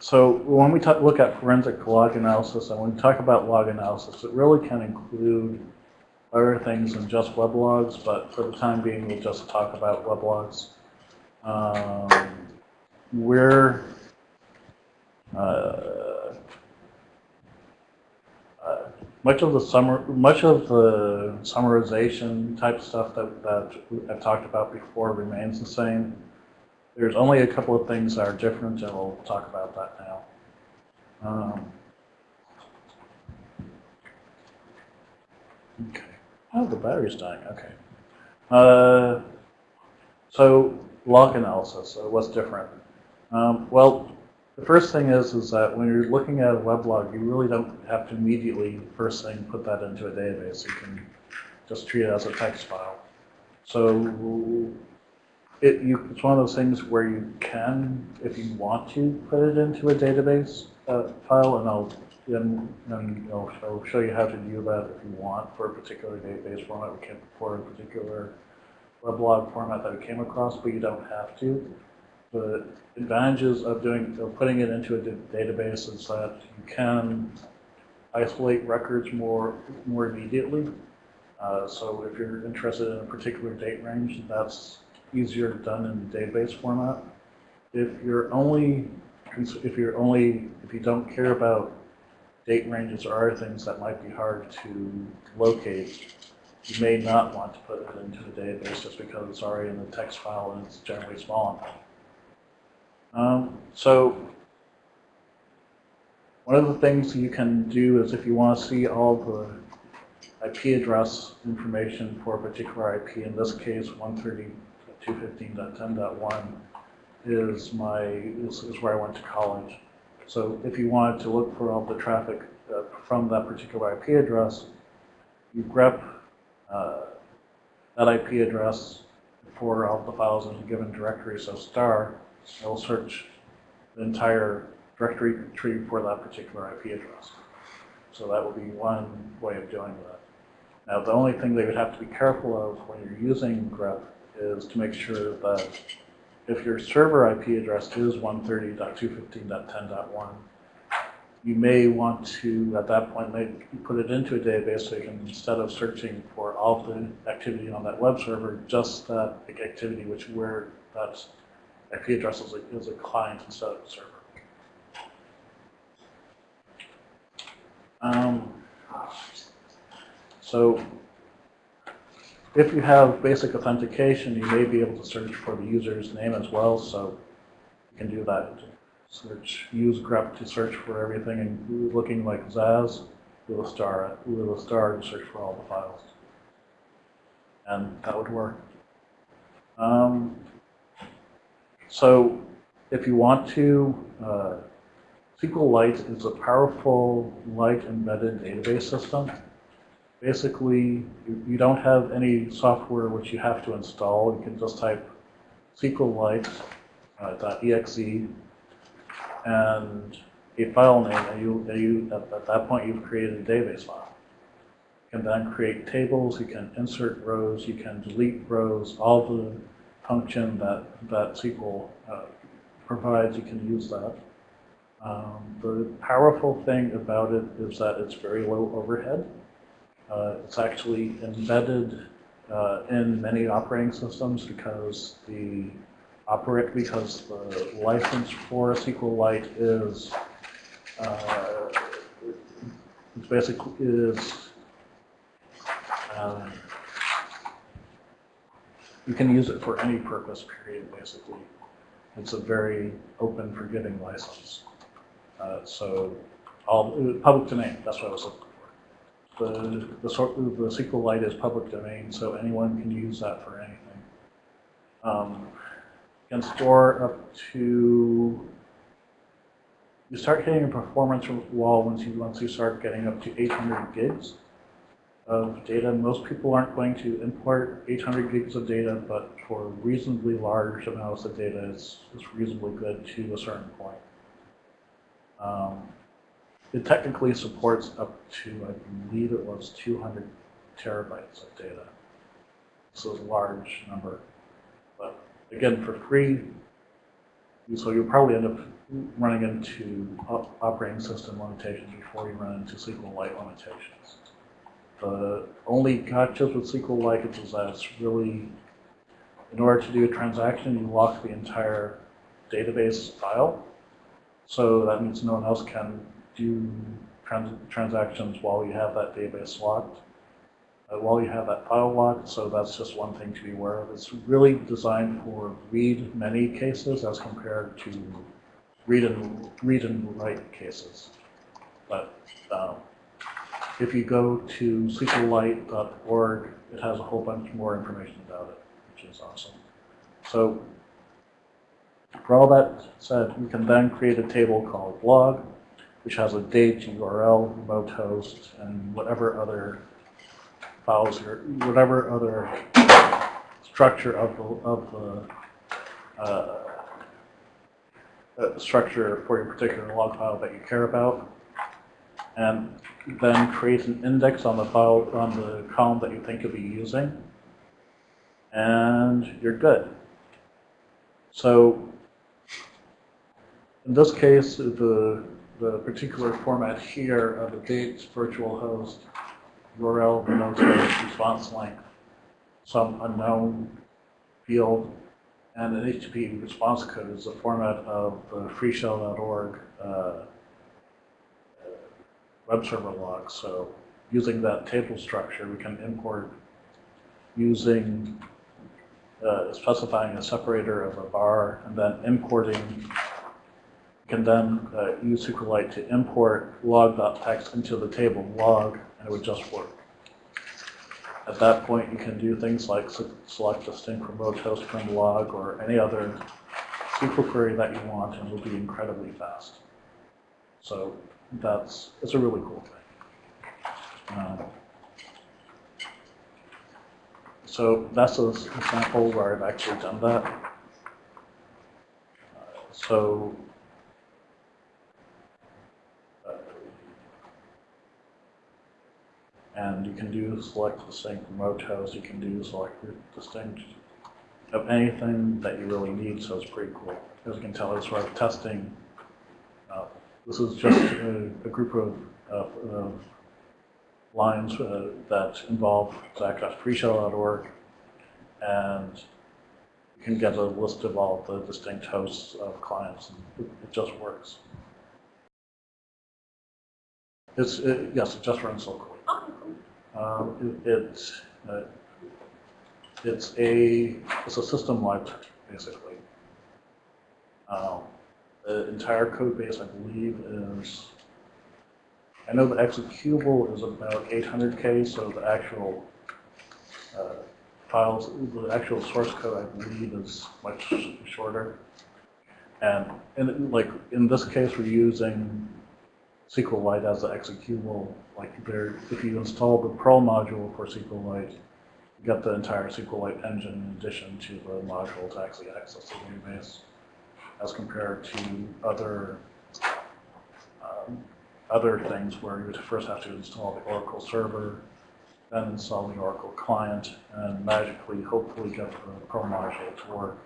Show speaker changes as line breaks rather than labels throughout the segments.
So when we talk, look at forensic log analysis, and when we talk about log analysis, it really can include other things than just web logs, but for the time being, we'll just talk about web logs. Um, we're uh, uh, much of the summer, much of the summarization type stuff that, that I've talked about before remains the same. There's only a couple of things that are different, and we'll talk about that now. Um, okay. Oh, the battery's dying. Okay. Uh, so log analysis. So what's different? Um, well, the first thing is is that when you're looking at a weblog, you really don't have to immediately first thing put that into a database. You can just treat it as a text file. So it, you, it's one of those things where you can, if you want to, put it into a database uh, file, and I'll then, I'll show you how to do that if you want for a particular database format we can, for a particular weblog format that we came across, but you don't have to. The advantages of doing of putting it into a database is that you can isolate records more more immediately. Uh, so if you're interested in a particular date range, that's easier done in the database format. If you're only if you're only if you don't care about date ranges or other things that might be hard to locate, you may not want to put it into the database just because it's already in the text file and it's generally small enough. Um, so one of the things you can do is if you want to see all the IP address information for a particular IP, in this case 130.215.10.1 is my is, is where I went to college. So if you wanted to look for all the traffic uh, from that particular IP address, you grep uh, that IP address for all the files in a given directory, so star, it'll search the entire directory tree for that particular IP address. So that would be one way of doing that. Now, the only thing they would have to be careful of when you're using grep is to make sure that if your server IP address is 130.215.10.1, you may want to, at that point, make, put it into a database so you can, instead of searching for all the activity on that web server, just that activity which where that IP address is a, is a client instead of a server. Um, so if you have basic authentication, you may be able to search for the user's name as well, so you can do that search, use grep to search for everything and looking like Zaz a star, a star to search for all the files. And that would work. Um, so if you want to, uh, SQLite is a powerful light embedded database system. Basically, you, you don't have any software which you have to install. You can just type SQLite.exe uh, and a file name, and you, and you at, at, that point you've created a database file. You can then create tables, you can insert rows, you can delete rows, all the function that, that SQL uh, provides, you can use that. Um, the powerful thing about it is that it's very low overhead. Uh, it's actually embedded uh, in many operating systems because the operate because the license for SQLite is uh, it's basically is um, you can use it for any purpose period basically. It's a very open, forgiving license. Uh, so all public domain. That's what I was looking. The the sort the SQLite is public domain, so anyone can use that for anything. Um, can store up to, you start hitting a performance wall once you, once you start getting up to 800 gigs of data. Most people aren't going to import 800 gigs of data, but for reasonably large amounts of data, it's, it's reasonably good to a certain point. Um, it technically supports up to, I believe it was 200 terabytes of data. So it's a large number. But again, for free, So you'll probably end up running into operating system limitations before you run into SQLite limitations. The only gotchas with SQLite is that it's really, in order to do a transaction, you lock the entire database file. So that means no one else can do trans- transactions while you have that database locked, uh, while you have that file locked. So that's just one thing to be aware of. It's really designed for read many cases as compared to read and read and write cases. But um, if you go to SQLite.org, it has a whole bunch more information about it, which is awesome. So for all that said, we can then create a table called log, which has a date, URL, remote host, and whatever other files or whatever other structure of the, of the uh, uh, structure for your particular log file that you care about. And then create an index on the file, on the column that you think you'll be using. And you're good. So in this case, the, the particular format here of a dates, virtual host, URL, response length, some unknown field, and an HTTP response code is the format of the freeshell.org uh, web server log. So using that table structure, we can import using uh, specifying a separator of a bar and then importing. Can then uh, use SQLite to import log.txt into the table log, and it would just work. At that point, you can do things like se- select distinct remote host from log or any other SQL query that you want, and it'll be incredibly fast. So that's, it's a really cool thing. Um, So that's a s- example where I've actually done that. Uh, So uh, and you can do select distinct remote host, you can do select distinct of anything that you really need, so it's pretty cool. As you can tell, it's sort of testing. uh, This is just a, a group of, of, lines uh, that involve zach.freeshell.org, and you can get a list of all the distinct hosts of clients, and it, it just works. It's, it, yes, it just runs locally. Um, it, it's, uh, it's a, it's a system library, basically. Um, the entire code base, I believe, is, I know the executable is about 800K, so the actual uh, files, the actual source code, I believe, is much shorter. And in, like, in this case, we're using SQLite as the executable, like there, if you install the Perl module for SQLite, you get the entire SQLite engine in addition to the module to actually access the database, as compared to other, um, other things where you would first have to install the Oracle server, then install the Oracle client, and magically, hopefully get the Perl module to work.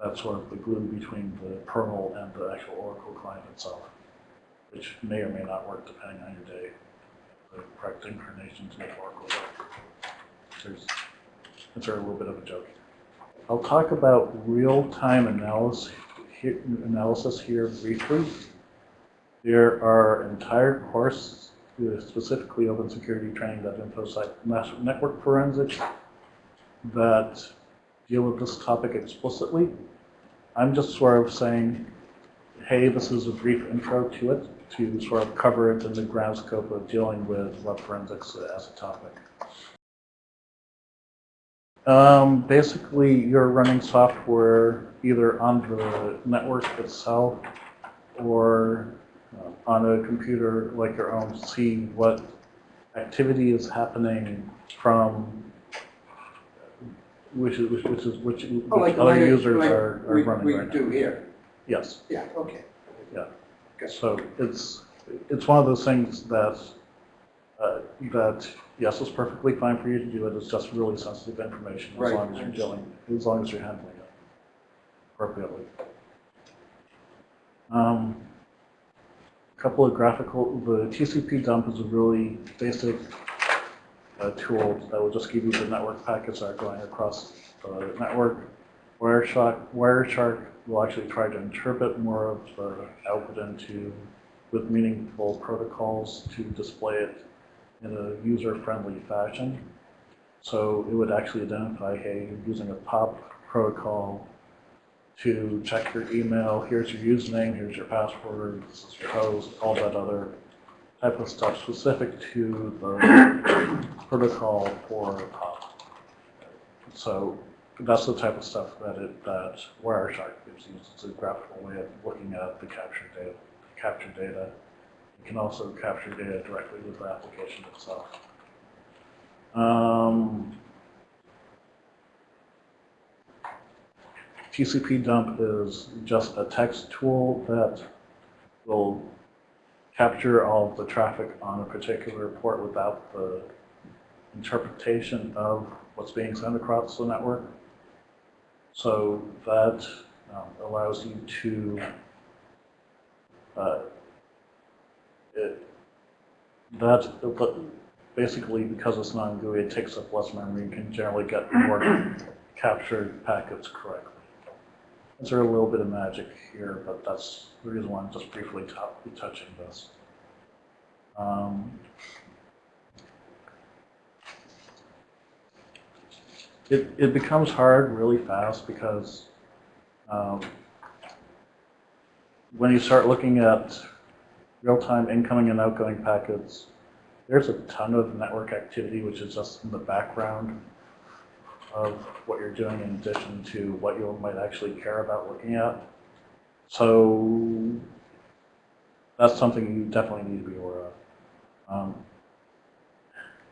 That's sort of the glue between the Perl and the actual Oracle client itself which may or may not work depending on your day. The correct incarnation to make Oracle work. There's, it's a little bit of a joke. I'll talk about real-time analysis analysis here briefly. There are entire courses, specifically open security training at InfoSec Mass- Network Forensics that deal with this topic explicitly. I'm just sort of saying, hey, this is a brief intro to it, to sort of cover it in the grand scope of dealing with web forensics as a topic. Um, basically, you're running software either on the network itself or uh, on a computer like your own to see what activity is happening from which is which, which is which,
Oh, like
which other users
like
are, are
we-
running
We
right now.
do here,
Yes.
yeah, okay.
So it's, it's one of those things that, uh, that, yes, it's perfectly fine for you to do it, it's just really sensitive information as
Right,
long as you're dealing, as long as you're handling it appropriately. Um, couple of graphical, the TCP dump is a really basic uh, tool that will just give you the network packets that are going across the network. Wireshark, Wireshark will actually try to interpret more of the output into with meaningful protocols to display it in a user-friendly fashion. So it would actually identify, hey, you're using a POP protocol to check your email, here's your username, here's your password, this is your host, all that other type of stuff specific to the protocol for POP. So that's the type of stuff that it, that Wireshark gives you. It's a graphical way of looking at the captured data. Captured data. You can also capture data directly with the application itself. Um, TCP dump is just a text tool that will capture all of the traffic on a particular port without the interpretation of what's being sent across the network. So that um, allows you to, uh, it, that, but basically because it's non-GUI, it takes up less memory, you can generally get more captured packets correctly. There's a little bit of magic here, but that's the reason why I'm just briefly touching this. Um, it, it becomes hard really fast because um, when you start looking at real-time incoming and outgoing packets, there's a ton of network activity which is just in the background of what you're doing in addition to what you might actually care about looking at. So that's something you definitely need to be aware of. Um,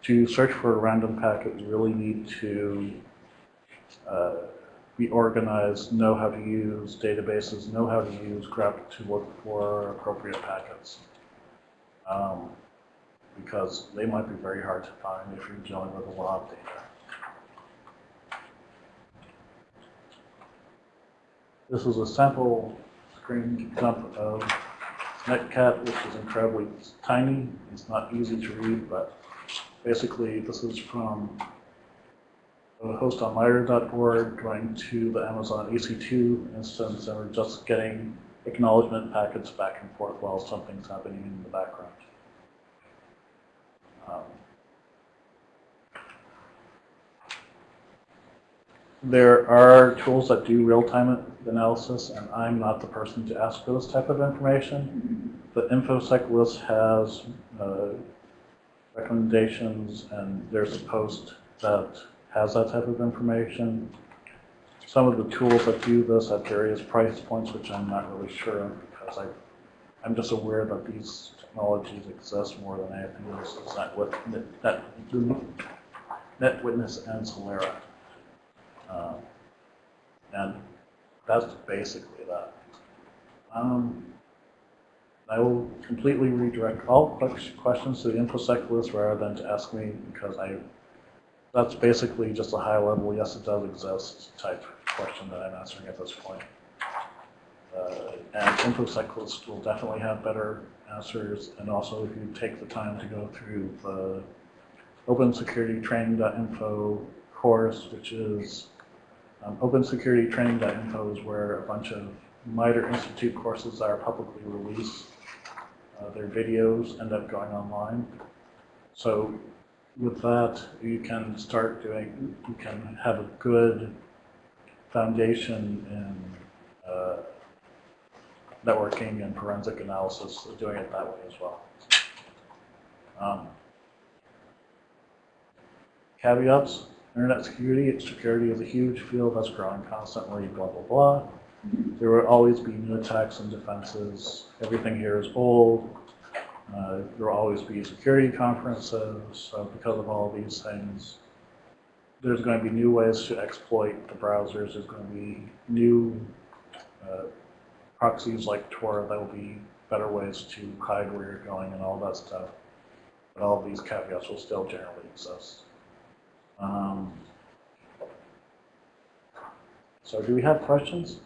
to search for a random packet, you really need to uh, be organized, know how to use databases, know how to use grep to look for appropriate packets. Um, because they might be very hard to find if you're dealing with a lot of data. This is a sample screen dump of Netcat, which is incredibly tiny. It's not easy to read, but basically this is from host on MITRE.org going to the Amazon EC2 instance, and we're just getting acknowledgement packets back and forth while something's happening in the background. Um, There are tools that do real-time analysis, and I'm not the person to ask for this type of information. The InfoSec list has uh, recommendations, and there's a post that has that type of information. Some of the tools that do this at various price points, which I'm not really sure because I, I'm just aware that these technologies exist more than anything else. It's not with Net, Net, NetWitness and Solera. Um, and that's basically that. Um, I will completely redirect all questions to the InfoSec list rather than to ask me because I, that's basically just a high level, yes, it does exist type question that I'm answering at this point. Uh, and InfoSec list will definitely have better answers. And also if you take the time to go through the opensecuritytraining.info course, which is um, OpenSecurityTraining.info is where a bunch of MITRE Institute courses are publicly released. Uh, their videos end up going online. So with that, you can start doing, you can have a good foundation in uh, networking and forensic analysis, doing it that way as well. Um, caveats, Internet security, security is a huge field that's growing constantly, blah, blah, blah. There will always be new attacks and defenses. Everything here is old. Uh, there will always be security conferences. Because of all these things, there's going to be new ways to exploit the browsers. There's going to be new uh, proxies like Tor. There will be better ways to hide where you're going and all that stuff. But all these caveats will still generally exist. Um, so do we have questions?